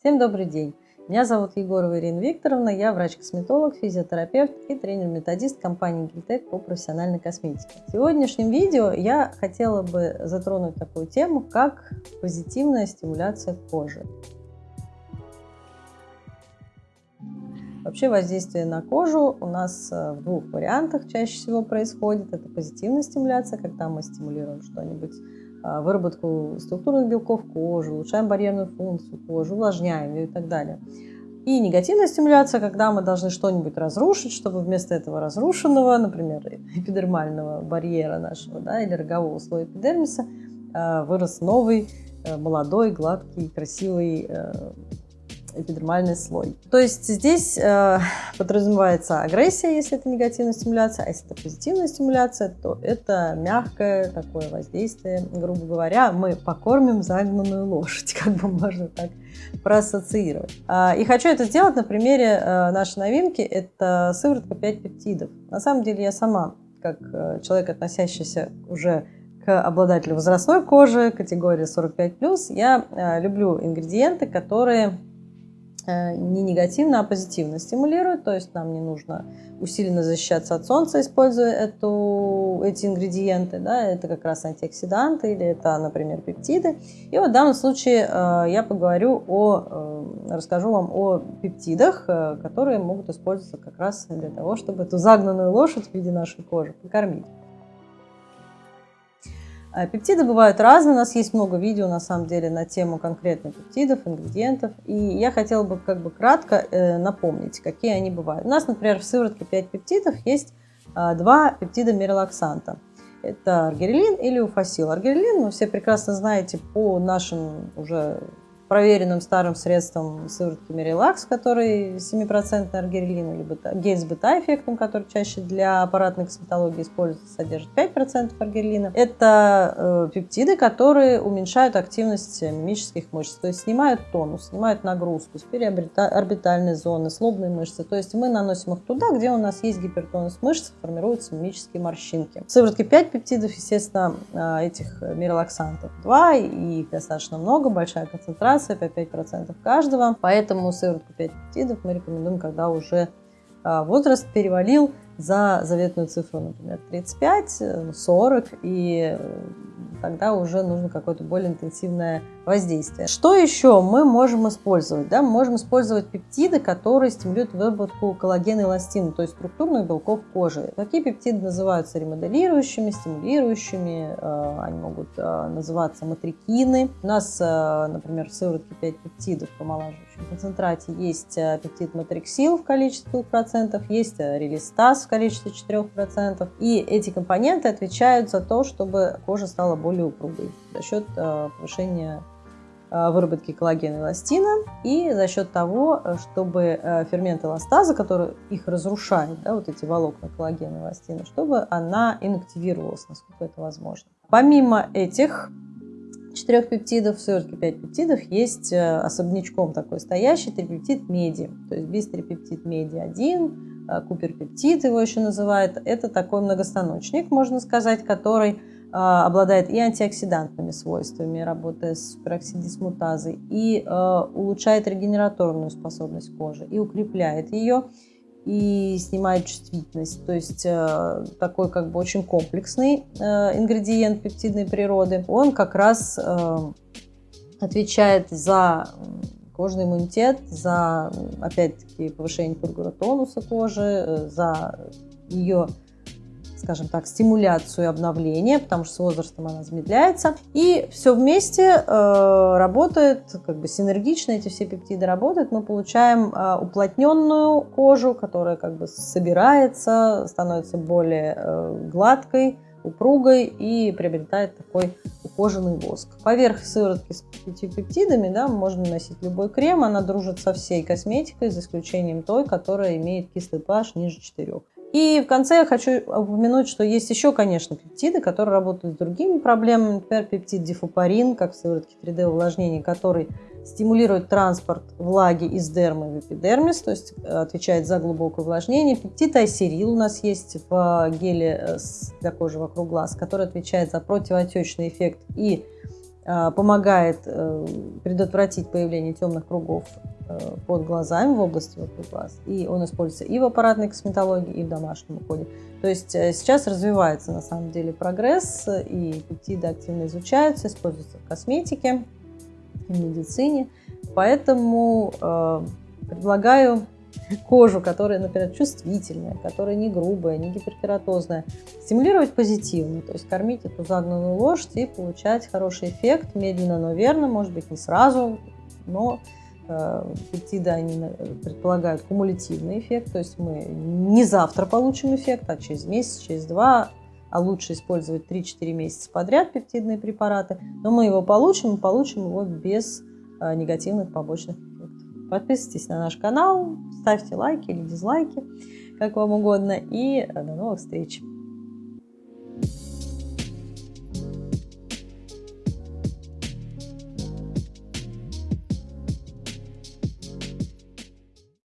Всем добрый день! Меня зовут Егорова Ирина Викторовна, я врач-косметолог, физиотерапевт и тренер-методист компании Гильтек по профессиональной косметике. В сегодняшнем видео я хотела бы затронуть такую тему, как позитивная стимуляция кожи. Вообще воздействие на кожу у нас э, в двух вариантах чаще всего происходит. Это позитивная стимуляция, когда мы стимулируем что-нибудь выработку структурных белков кожи, улучшаем барьерную функцию кожи, увлажняем ее и так далее. И негативная стимуляция, когда мы должны что-нибудь разрушить, чтобы вместо этого разрушенного, например, эпидермального барьера нашего да, или рогового слоя эпидермиса, а, вырос новый, э, молодой, гладкий, красивый э, эпидермальный слой. То есть здесь э, подразумевается агрессия, если это негативная стимуляция, а если это позитивная стимуляция, то это мягкое такое воздействие. Грубо говоря, мы покормим загнанную лошадь, как бы можно так проассоциировать. А, и хочу это сделать на примере э, нашей новинки, это сыворотка 5 пептидов. На самом деле я сама, как э, человек, относящийся уже к обладателю возрастной кожи, категории 45+, я э, люблю ингредиенты, которые не негативно, а позитивно стимулирует, то есть нам не нужно усиленно защищаться от солнца, используя эту, эти ингредиенты, да, это как раз антиоксиданты или это, например, пептиды. И вот в данном случае э, я поговорю о, э, расскажу вам о пептидах, которые могут использоваться как раз для того, чтобы эту загнанную лошадь в виде нашей кожи покормить. А пептиды бывают разные, у нас есть много видео на самом деле на тему конкретно пептидов, ингредиентов. И я хотела бы как бы кратко э, напомнить, какие они бывают. У нас, например, в сыворотке 5 пептидов есть э, два пептида мирелаксанта. Это аргирелин или уфасил. Аргирелин вы все прекрасно знаете по нашим уже проверенным старым средством сыворотки Мирелакс, который 7% аргирелин, либо гель с бета-эффектом, который чаще для аппаратной косметологии используется, содержит 5% аргирелина. Это э, пептиды, которые уменьшают активность мимических мышц, то есть снимают тонус, снимают нагрузку с периорбитальной зоны, с лобной мышцы. То есть мы наносим их туда, где у нас есть гипертонус мышц, формируются мимические морщинки. В сыворотке 5 пептидов, естественно, э, этих мирелаксантов 2, и их достаточно много, большая концентрация концентрация по 5% каждого. Поэтому сыворотку 5 пептидов мы рекомендуем, когда уже а, возраст перевалил за заветную цифру, например, 35, 40, и тогда уже нужно какое-то более интенсивное воздействие. Что еще мы можем использовать? Да? Мы можем использовать пептиды, которые стимулируют выработку коллагена и эластина, то есть структурных белков кожи. Такие пептиды называются ремоделирующими, стимулирующими, э, они могут э, называться матрикины. У нас, э, например, в сыворотке 5 пептидов в помолаживающем концентрате есть пептид матриксил в количестве 2%, есть релистаз в количестве 4%. И эти компоненты отвечают за то, чтобы кожа стала более упругой за счет повышения Э, выработки коллагена и эластина, и за счет того, э, чтобы э, фермент эластаза, который их разрушает, да, вот эти волокна коллагена и эластина, чтобы она инактивировалась, насколько это возможно. Помимо этих четырех пептидов, в сыворотке 5 пептидов есть особнячком такой стоящий трипептид меди, то есть бистрипептид меди 1, куперпептид его еще называют. Это такой многостаночник, можно сказать, который а, обладает и антиоксидантными свойствами, работая с пероксидисмутазой, и э, улучшает регенераторную способность кожи, и укрепляет ее, и снимает чувствительность. То есть э, такой как бы очень комплексный э, ингредиент пептидной природы. Он как раз э, отвечает за кожный иммунитет, за, опять-таки, повышение тургора тонуса кожи, э, за ее скажем так, стимуляцию и обновление, потому что с возрастом она замедляется. И все вместе э, работает, как бы синергично эти все пептиды работают. Мы получаем э, уплотненную кожу, которая как бы собирается, становится более э, гладкой, упругой и приобретает такой ухоженный воск. Поверх сыворотки с пептидами да, можно наносить любой крем, она дружит со всей косметикой, за исключением той, которая имеет кислый pH ниже 4. И в конце я хочу упомянуть, что есть еще, конечно, пептиды, которые работают с другими проблемами. Например, пептид дифупарин, как в сыворотке 3D увлажнения, который стимулирует транспорт влаги из дермы в эпидермис, то есть э, отвечает за глубокое увлажнение. Пептид айсерил у нас есть в геле э, для кожи вокруг глаз, который отвечает за противоотечный эффект и помогает э, предотвратить появление темных кругов э, под глазами в области вокруг глаз. И он используется и в аппаратной косметологии, и в домашнем уходе. То есть э, сейчас развивается на самом деле прогресс, и пептиды активно изучаются, используются в косметике, в медицине. Поэтому э, предлагаю кожу, которая, например, чувствительная, которая не грубая, не гиперкератозная, стимулировать позитивно, то есть кормить эту загнанную лошадь и получать хороший эффект, медленно, но верно, может быть, не сразу, но э, пептиды, они предполагают кумулятивный эффект, то есть мы не завтра получим эффект, а через месяц, через два, а лучше использовать 3-4 месяца подряд пептидные препараты, но мы его получим, и получим его без э, негативных побочных Подписывайтесь на наш канал, ставьте лайки или дизлайки, как вам угодно. И до новых встреч!